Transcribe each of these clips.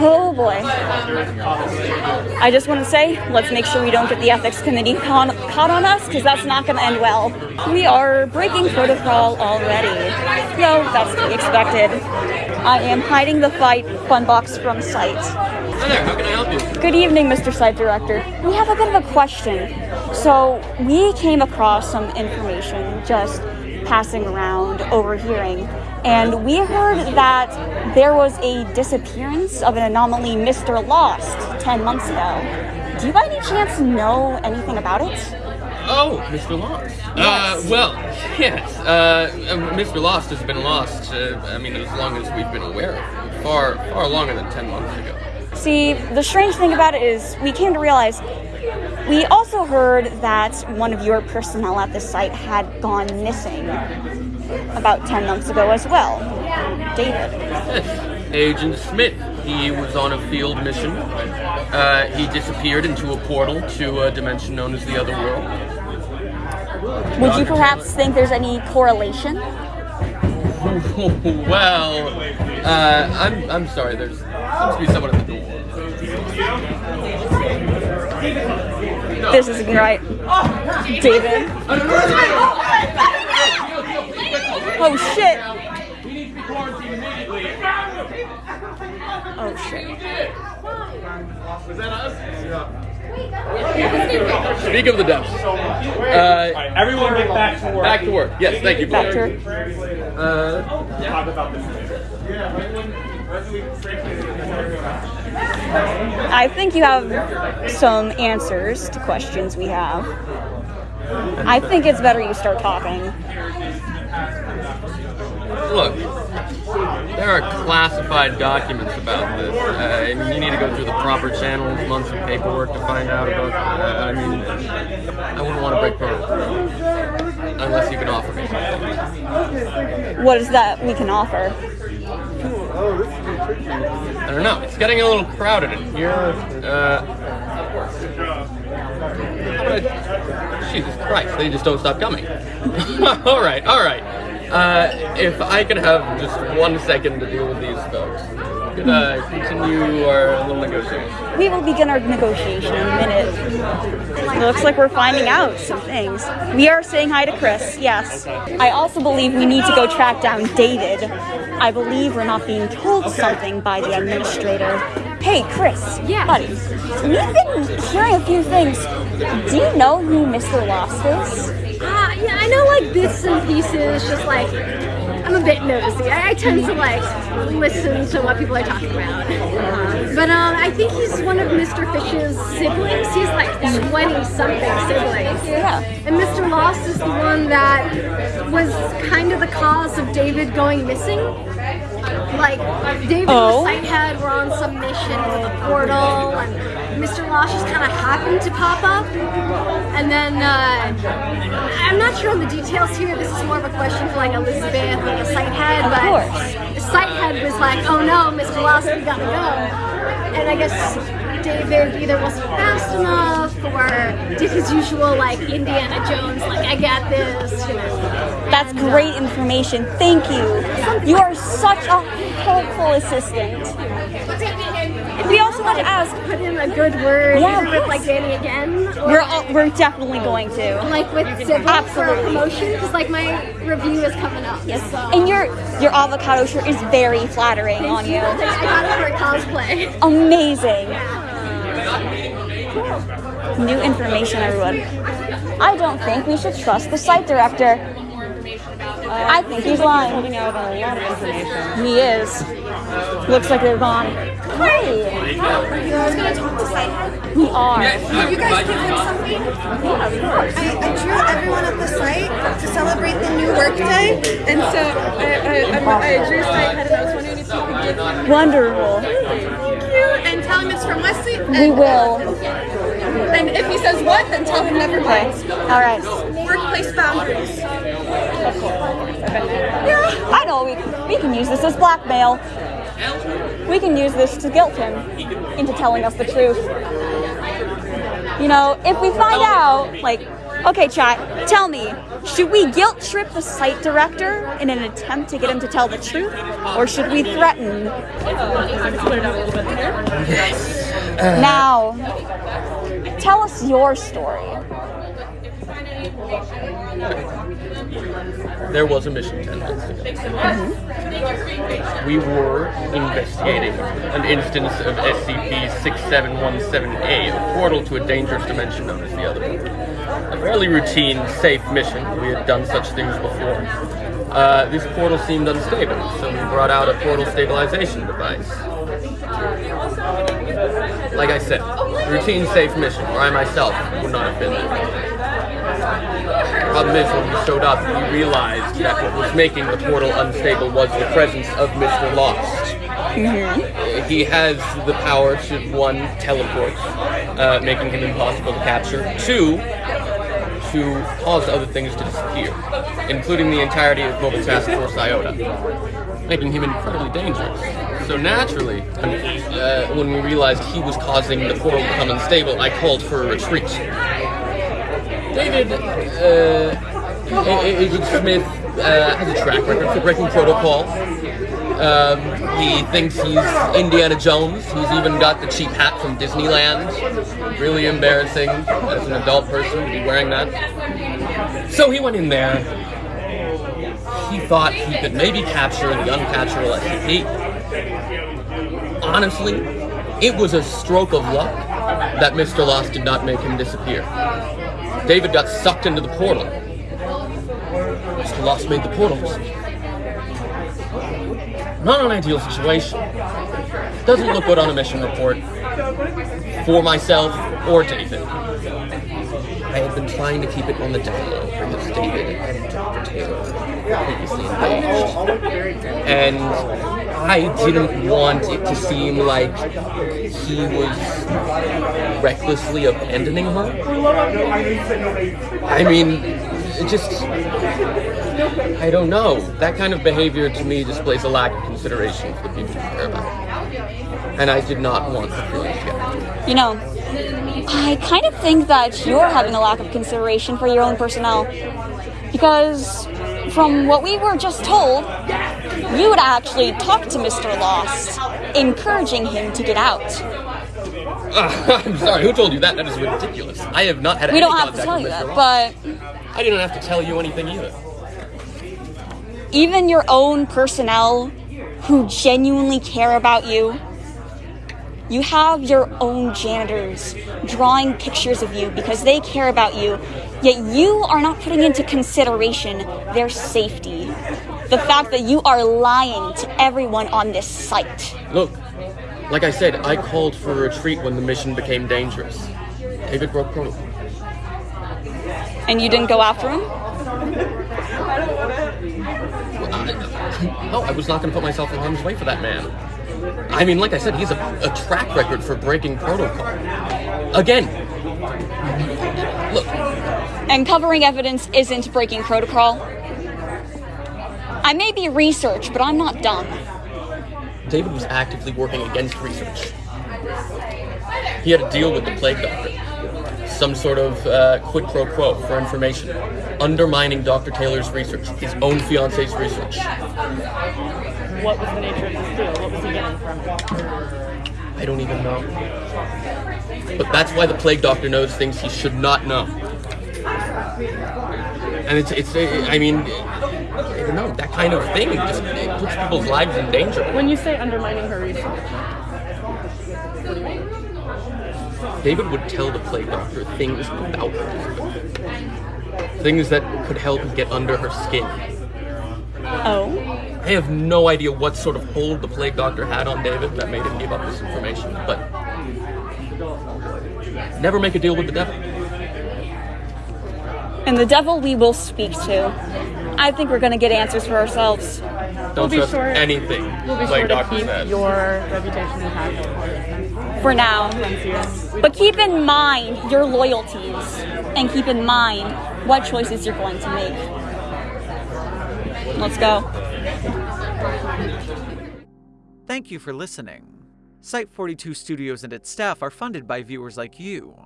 Oh boy. I just want to say, let's make sure we don't get the ethics committee caught, on us, because that's not going to end well. We are breaking protocol already. No, that's to be expected. I am hiding the fight fun box from sight. Hi there, how can I help you? Good evening, Mr. Site Director. We have a bit of a question. So, we came across some information just passing around, overhearing, and we heard that there was a disappearance of an anomaly Mr. Lost 10 months ago. Do you by any chance know anything about it? Oh, Mr. Lost. Uh, well, yes. Uh, uh, Mr. Lost has been lost, uh, I mean, as long as we've been aware of him. Far, far longer than 10 months ago. See, the strange thing about it is we came to realize we also heard that one of your personnel at the site had gone missing about 10 months ago as well. David. Yes, Agent Smith. He was on a field mission. Uh, he disappeared into a portal to a dimension known as the Other World. Would you perhaps think there's any correlation? well, uh, I'm, I'm sorry, there's seems to be someone at the door. This isn't right. David. Oh shit! Oh shit. Speak of the devil. Uh, Everyone get back to work. back to work. Yes, thank you. Back to Blair. her. Uh, Talk about this. I think you have some answers to questions we have. I think it's better you start talking. Look, there are classified documents about this. Uh, I mean, you need to go through the proper channels, months of paperwork to find out about. Uh, I mean, I wouldn't want to break protocol unless you can offer me something. What is that we can offer? I don't know. It's getting a little crowded in here. Uh, Jesus Christ! They just don't stop coming. all right, all right. Uh, if I could have just one second to deal with these folks, uh, continue our little negotiation? We will begin our negotiation in a minute. It looks like we're finding out some things. We are saying hi to Chris, yes. I also believe we need to go track down David. I believe we're not being told something by the administrator. Hey, Chris. Yeah. Buddy, we've been hearing a few things. Do you know who Mr. Lost is? Uh, yeah, I know like bits and pieces, just like I'm a bit nosy. I, I tend to like listen to what people are talking about. But um, I think he's one of Mr. Fish's siblings. He's like 20 something siblings. Yeah. And Mr. Lost is the one that was kind of the cause of David going missing. Like, David Oh. and the site head were on some mission with the portal, and Mr. Lost just kind of happened to pop up. And then, uh, I'm not sure on the details here. This is more of a question for like Elizabeth or the site head, Of but course. the site head was like, oh no, Mr. Lost, we gotta go. And I guess David either wasn't fast enough or did his usual like Indiana Jones, like I got this, you know. That's great information. Thank you. You are such a helpful assistant. We also want to ask, Put in a good word, Yeah, either of with like Danny again, we're all, we're definitely going to. like with Sybil for Absolutely. promotion, because like my review is coming up. Yes. So. And your your avocado shirt is very flattering on you. I got it for cosplay. Amazing. New information, everyone. I don't think we should trust the site director. I think he's lying. Holding out a lot of information. He is. Looks like they're gone. Hey, Who's gonna talk to Sighthead? we are. You guys give him something? Yeah, of I, I drew everyone at the site to celebrate the new workday, and so I, I, I'm- I drew Sighthead, and I was wondering if you could give him Wonderful. thank you and tell him it's from Wesley. And, We will. And if he says what, then tell him never mind. All right. Workplace boundaries. Yeah. I know we we can use this as blackmail. We can use this to guilt him into telling us the truth. You know, if we find out, like, okay, chat, tell me, Should we guilt trip the site director in an attempt to get him to tell the truth? Or should we threaten? Now, tell us your story. There was a mission 10 minutes ago. We were investigating an instance of SCP-6717A, a portal to a dangerous dimension known as the Otherworld. A fairly routine, safe mission. We had done such things before. Uh, this portal seemed unstable, so we brought out a portal stabilization device. Like I said, routine, safe mission, where I myself would not have been there. Problem is, when we showed up, we realized that what was making the portal unstable was the presence of Mr. Lost. He has the power to, one, teleport, uh, making him impossible to capture, two, to cause other things to disappear, including the entirety of Mobile Task Force Iota, making him incredibly dangerous. So naturally, uh, when we realized he was causing the portal to become unstable, I called for a retreat. David, uh, Agent Smith uh, has a track record for breaking protocol. Um, he thinks he's Indiana Jones. He's even got the cheap hat from Disneyland. Really embarrassing as an adult person to be wearing that. So he went in there. He thought he could maybe capture the uncapturable SCP. Honestly, it was a stroke of luck that Mr. Lost did not make him disappear. David got sucked into the portal. Mr. Lost made the portals. Not an ideal situation. Doesn't look good on a mission report. For myself or David. I have been trying to keep it on the down low for because David and Dr. Taylor previously engaged. And I didn't want it to seem like he was recklessly abandoning her. I mean, it just. I don't know. That kind of behavior to me displays a lack of consideration for the people you care about. And I did not want the feeling to get. You know, I kind of think that you're having a lack of consideration for your own personnel. Because from what we were just told, you would actually talk to Mr. Lost, encouraging him to get out. Uh, I'm sorry, who told you that? That is ridiculous. I have not had We don't have to tell you that, but I didn't have to tell you anything either. even your own personnel who genuinely care about you, you have your own janitors drawing pictures of you because they care about you, yet you are not putting into consideration their safety. The fact that you are lying to everyone on this site. Look, like I said, I called for a retreat when the mission became dangerous. David broke protocol. And you didn't go after him? No, I was not going to put myself in harm's way for that man. I mean, like I said, he's a, a track record for breaking protocol. Again, look, And covering evidence isn't breaking protocol. I may be research, but I'm not dumb. David was actively working against research. He had a deal with the Plague Doctor. Some sort of uh, quid pro quo for information, undermining Dr. Taylor's research, his own fiance's research. What was the nature of this deal? What was he getting from it? I don't even know. But that's why the Plague Doctor knows things he should not know. And it's, it's I mean, I don't know, that kind of thing just it puts people's lives in danger. When you say undermining her research, David would tell the Plague Doctor things about her. Things that could help get under her skin. Oh? I have no idea what sort of hold the Plague Doctor had on David that made him give up this information, but never make a deal with the devil. And the devil we will speak to. I think we're gonna get answers for ourselves. Don't be trust sure- anything we'll be Plague sure to keep says. your reputation intact. For now. But keep in mind your loyalties and keep in mind what choices you're going to make. Let's go. Thank you for listening. Site 42 Studios and its staff are funded by viewers like you.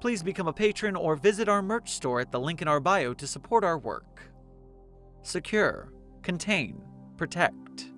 Please become a patron or visit our merch store at the link in our bio to support our work. Secure, contain, protect.